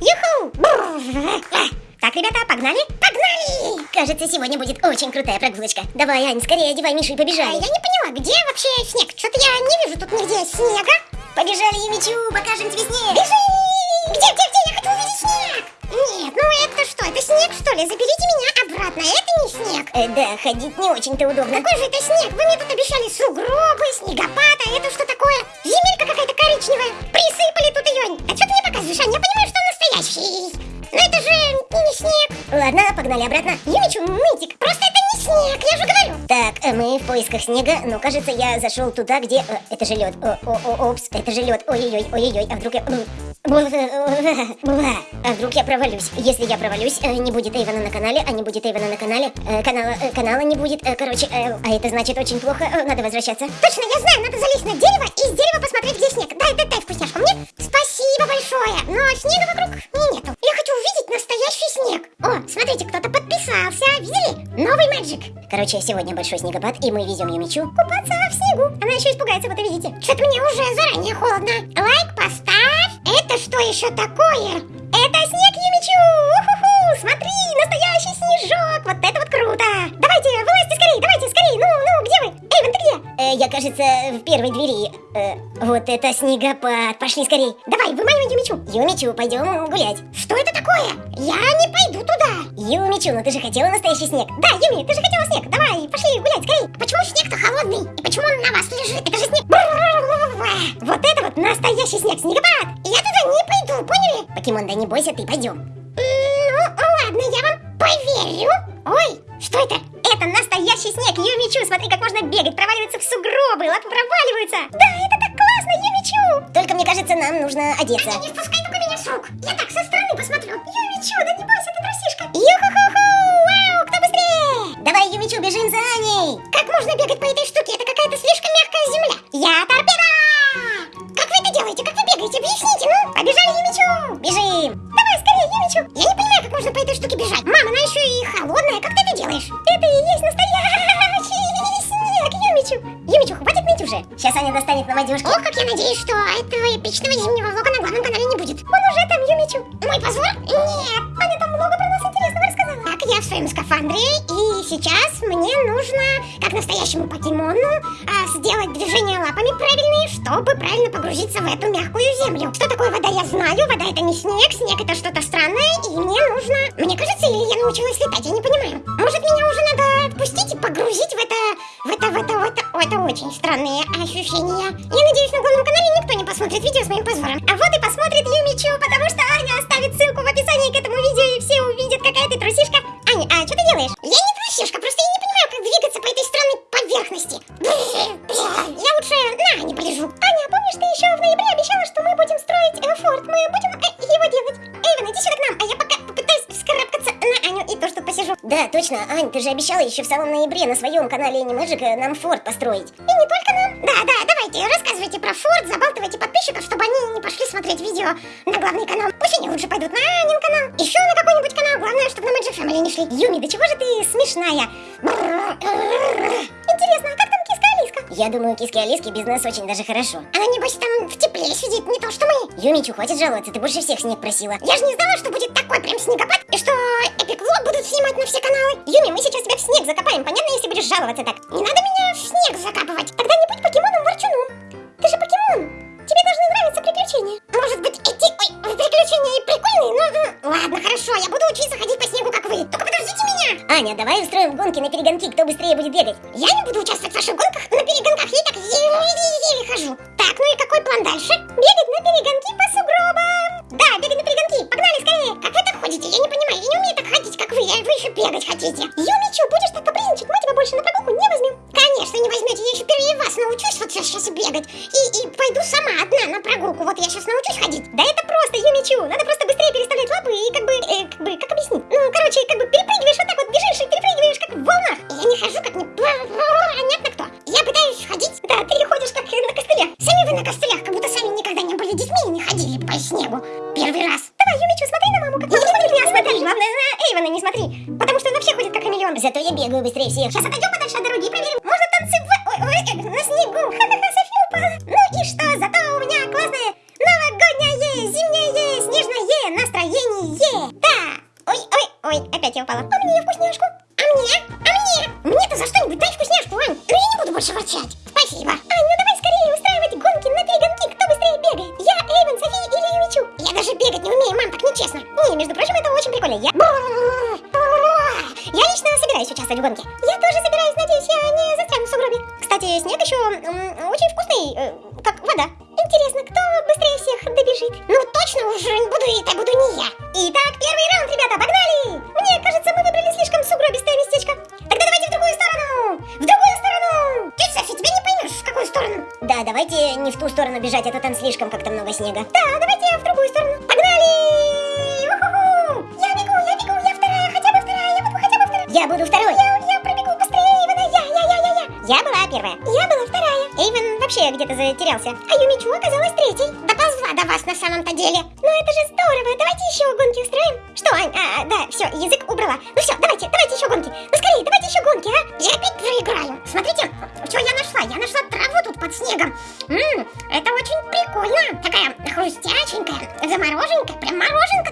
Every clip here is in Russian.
Юху! Так, ребята, погнали? Погнали! Кажется, сегодня будет очень крутая прогулочка. Давай, Ань, скорее одевай Мишу и побежали. Я не поняла, где вообще снег? Что-то я не вижу тут нигде снега. Побежали, Юмичу, покажем тебе снег. Бежи! Где, где, где? Я хочу увидеть снег! Нет, ну это что? Это снег, что ли? Заберите меня обратно. Это не снег. Э, да, ходить не очень-то удобно. Какой же это снег? Вы мне тут обещали сугробы, снегопад, а это что такое? Земелька какая-то коричневая. Присыпали тут ее. А что ты мне показываешь, Ань? Я понимаю, настоящий. Но это же не снег. Ладно, погнали обратно. Юмичу, нытик, просто это не снег, я же говорю. Так, э, мы в поисках снега, но кажется, я зашел туда, где... э, Это же лед. О, о, о, опс, это же лед. Ой-ой-ой, ой-ой-ой, а вдруг я... бла, А вдруг я провалюсь? Если я провалюсь, э, не будет Эйвана на канале, а не будет Эйвана на канале, э, канала, э, канала не будет, э, короче, э, а это значит очень плохо, э, надо возвращаться. Точно, я знаю, надо залезть на дерево и с дерева посмотреть, где снег. Дай, дай, дай вкусняшку мне. Короче, сегодня большой снегопад, и мы везем Юмичу купаться в снегу. Она еще испугается, вот и видите. Что-то мне уже заранее холодно. Лайк поставь. Это что еще такое? Это снег Юмичу! Смотри, настоящий снежок! Вот это вот круто! Давайте, вылазьте скорее, давайте скорее. Ну, ну, где вы? Эйвен, ты где? Э, я, кажется, в первой двери. Э, вот это снегопад! Пошли скорей! Давай, выманивай Юмичу. Юмичу, пойдем гулять. Что это такое? Я не туда. Юмичу, ну ты же хотела настоящий снег. Да, Юми, ты же хотела снег. Давай, пошли гулять скорее. Почему снег-то холодный? И почему он на вас лежит? Это же снег. Вот это вот настоящий снег, снегопад! Я туда не пойду, поняли? Покемон, да не бойся, ты пойдем. Ну, ладно, я вам поверю. Ой, что это? Это настоящий снег, Юмичу, смотри, как можно бегать, проваливаться в сугробы, лапы проваливаются. Да, это так классно, Юмичу. Только мне кажется, нам нужно одеться. Не, не спускай только меня с рук. Я так Бежим! Давай скорее, Юмичу. Я не понимаю, как можно по этой штуке бежать. Мама, она еще и холодная. Как ты это делаешь? Это и есть настоящий снег, Юмичу! Юмичу, хватит ныть уже. Сейчас Аня достанет нам одежку. Ох, как я надеюсь, что этого эпичного зимнего влога на главном канале не будет. Он уже там, Юмичу. Мой позор? Нет. Аня там много про нас интересного рассказала. Так, я в своем скафандре, и сейчас мне нужно, как настоящему покемону, а, сделать движения лапами правильные, чтобы правильно погрузиться в эту мягкую землю. Что такое вода, я знаю. Вода снег, снег это что-то странное, и мне нужно... Мне кажется, или я научилась летать, я не понимаю. Может, меня уже надо отпустить и погрузить в это... В это, в это, в это... Это очень странные ощущения. Я надеюсь, на главном канале никто не посмотрит видео с моим позором. А вот и посмотрит Юмичу, потому что Аня оставит ссылку в описании к этому видео, и все увидят, какая ты трусишка. Аня, а что ты делаешь? Я не трусишка, просто я не понимаю, как двигаться по этой странной поверхности. Я точно, Ань, ты же обещала еще в самом ноябре на своем канале Animagic э, нам форт построить. И не только нам. Да, да, давайте, рассказывайте про форт, забалтывайте подписчиков, чтобы они не пошли смотреть видео на главный канал. Пусть они лучше пойдут на Анин канал, еще на какой-нибудь канал. Главное, чтобы на Magic Family не шли. Юми, да чего же ты смешная? Интересно, а как там киска Алиска? Я думаю, киски Алиски без нас очень даже хорошо. Она, небось, там в тепле сидит, не то что мы. Юмичу, хватит жаловаться, ты больше всех снег просила. Я же не знала, что на все каналы. Юми, мы сейчас тебя в снег закопаем, понятно, если будешь жаловаться так? Не надо меня в снег закапывать. Тогда не будь покемоном-ворчуном. Ты же покемон. Тебе должны нравиться приключения. Может быть, эти ой, приключения и прикольные, но... ну, Ладно, хорошо, я буду учиться ходить по снегу, как вы. Только подождите меня. Аня, давай устроим гонки на перегонки, кто быстрее будет бегать. Я не буду участвовать в ваших гонках на перегонках, я так еле-еле хожу. Так, ну и какой план дальше? Бегать на перегонки по сугробам. Да, бегать на перегонки, погнали скорее. Как вы так ходите? Я не понимаю, я не умею так ходить, вы, вы еще бегать хотите. Юмичу, будешь так капризничать, мы тебя больше на прогулку не возьмем. Конечно, не возьмете, я еще впервые вас научусь вот сейчас бегать. И, и пойду сама одна на прогулку, вот я сейчас научусь ходить. Да это просто, Юмичу, надо просто быстрее переставлять лапы и как бы, э, как бы, как объяснить? Ну, короче, как бы перепрыгиваешь вот так вот, бежишь и перепрыгиваешь как в волнах. Я не хожу как не... Понятно кто. Я пытаюсь ходить. Да, ты ходишь как на костылях. Сами вы на костылях, как будто сами никогда не были детьми и не ходили по снегу. Первый раз. Давай, Юмичу, смотри на маму, Главное, на Эйвона не смотри, потому что он вообще ходит как хамелеон. Зато я бегаю быстрее всех. Сейчас отойдем подальше от дороги и проверим. Можно танцевать ой, ой, на снегу. Ха-ха-ха, София упала. Ну и что, зато у меня классное новогоднее, зимнее, снежное настроение. Ой, опять я упала. А мне вкусняшку? А мне? А мне? Мне-то за что-нибудь дай вкусняшку, Ань. Ну я не буду больше ворчать. Спасибо. Ань, ну давай скорее устраивать гонки на перегонки. Кто быстрее бегает? Я, Эйвен, София или Юмичу? Я даже бегать не умею, мам, так нечестно. Не, между прочим, это прикольно. Я... Я лично собираюсь участвовать в гонке. Я тоже собираюсь, надеюсь, я не застряну в сугробе. Кстати, снег еще очень вкусный, э, как вода. Интересно, кто быстрее всех добежит? Ну точно уже буду это буду не я. Итак, первый раунд, ребята, погнали! Мне кажется, мы выбрали слишком сугробистое местечко. Тогда давайте в другую сторону! В другую сторону! Ты, Софи, тебя не поймешь, в какую сторону? Да, давайте не в ту сторону бежать, а то там слишком как-то много снега. Да, давайте в другую сторону. Погнали! Я Я буду второй. Я, я пробегу быстрее Эйвена, я, я, я, я, я. Я была первая. Я была вторая. Эйвен вообще где-то затерялся. А Юмичу оказалась третьей. Доползла до вас на самом-то деле. Ну это же здорово. Давайте еще гонки устроим. Что, Ань? А, да, все, язык убрала. Ну все, давайте, давайте еще гонки. Ну скорее, давайте еще гонки, а? Я опять проиграю. Смотрите, что я нашла. Я нашла траву тут под снегом. Ммм, это очень прикольно. Такая хрустяченькая, замороженькая, прям мороженка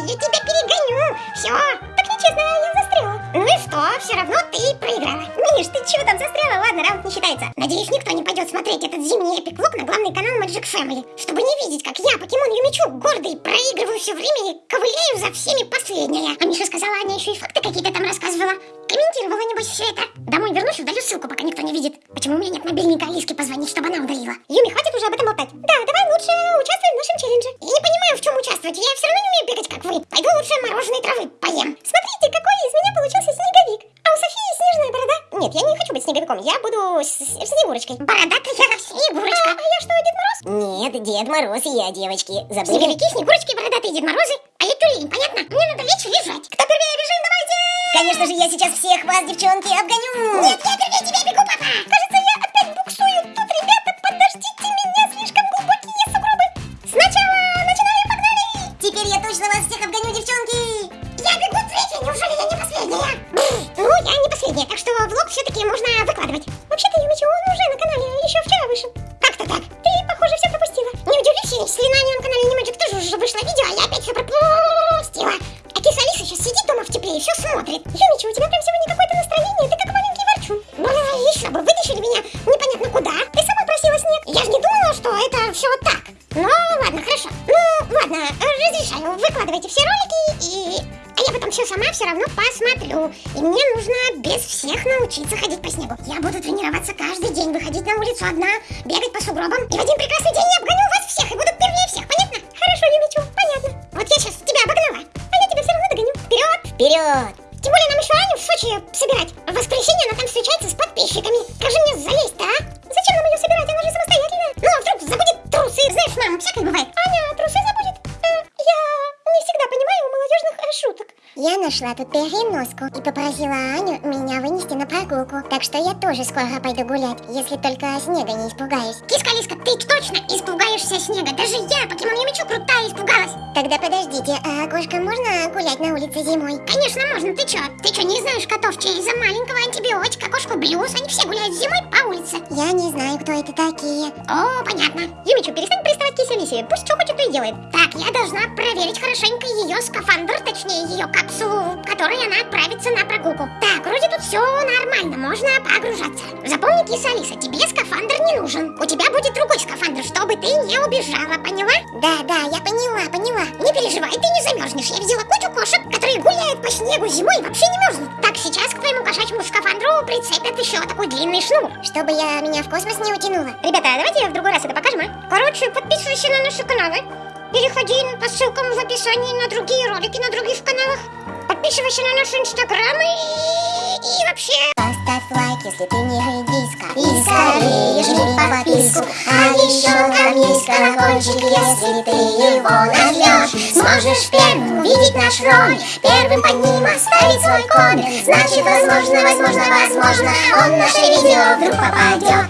я, тебя перегоню. Все. Так нечестно, я застряла. Ну и что, все равно ты проиграла. Миш, ты чего там застряла? Ладно, раунд не считается. Надеюсь, никто не пойдет смотреть этот зимний эпик влог на главный канал Magic Family, чтобы не как я, покемон Юмичу, гордый, проигрываю все время и ковыляю за всеми последняя. А Миша сказала, Аня еще и факты какие-то там рассказывала. Комментировала, небось, все это. Домой вернусь, удалю ссылку, пока никто не видит. Почему у меня нет мобильника Алиске позвонить, чтобы она удалила? Юми, хватит уже об этом болтать. Да, давай лучше участвуй в нашем челлендже. Я не понимаю, в чем участвовать. Я все равно не умею бегать, как вы. Пойду лучше мороженой травы поем. Смотрите, какой из меня получился снеговик. А у Софии снежная борода. Нет, я не хочу быть снеговиком, я буду с- с- Снегурочкой. Бородатая снегурочка. Дед Мороз и я, девочки. Забыли? Снеговики, снегурочки, бородатые Дед Морозы. А я тюлень, понятно? Мне надо лечь и лежать. Кто первее бежим, давайте! Конечно же, я сейчас всех вас, девчонки, обгоню. Нет, я первее тебя смотрит. Юмичи, у тебя прям сегодня какое-то настроение, ты как маленький ворчун. Бля, еще бы, вытащили меня непонятно куда. Ты сама просила снег. Я же не думала, что это все вот так. Ну, ладно, хорошо. Ну, ладно, разрешаю, выкладывайте все ролики и... А я потом все сама все равно посмотрю. И мне нужно без всех научиться ходить по снегу. Я буду тренироваться каждый день, выходить на улицу одна, бегать по сугробам. И в один прекрасный день я обгоню вас всех и буду первее всех, понятно? Хорошо, Юмичу, понятно. Вот я сейчас тебя обогнала, а я тебя все равно догоню. Вперед! Вперед! Тем более нам еще Аню в Сочи собирать. В воскресенье она там встречается с подписчиками. Же мне залезть-то, а? Зачем нам ее собирать? Она же самостоятельная. Ну, а вдруг забудет трусы? Знаешь, мам, всякое бывает. Аня трусы забудет? Э, я не всегда понимаю молодежных шуток. Я нашла тут переноску и попросила Аню меня вынести на прогулку. Так что я тоже скоро пойду гулять, если только снега не испугаюсь. Киска Лиска, ты точно испугаешься снега. Даже я, покемон Юмичу, крутая, испугалась. Тогда подождите, а кошка можно гулять на улице зимой? Конечно, можно. Ты чё? Ты чё, не знаешь котов, чей из-за маленького антибиотика, кошку Блюз? Они все гуляют зимой по улице. Я не знаю, кто это такие. О, понятно. Юмичу, перестань приставать Алисе. Пусть что хочет, то и делает. Так, я должна проверить хорошенько ее скафандр, точнее ее капсулу, в которой она отправится на прогулку. Так, вроде тут все нормально, можно погружаться. Запомни, киса Алиса, тебе скафандр не нужен. У тебя будет другой скафандр, чтобы ты не убежала, поняла? Да, да, я поняла, поняла. Не переживай, ты не замерзнешь. Я видела кучу кошек, которые гуляют по снегу зимой и вообще не мерзнут. Так, сейчас к твоему кошачьему скафандру прицепят еще такой длинный шнур. Чтобы я меня в космос не утянула. Ребята, давайте в другой раз это покажем, а? Короче, подписывайся на наши каналы. Переходи по ссылкам в описании на другие ролики на других каналах. Подписывайся на наши инстаграмы и, и вообще. Поставь лайк, если ты не редиска. И скорее жми подписку А еще там есть колокольчик Если ты его нажмешь Сможешь первым увидеть наш ролик Первым под ним оставить свой коммент Значит, возможно, возможно, возможно Он в наше видео вдруг попадет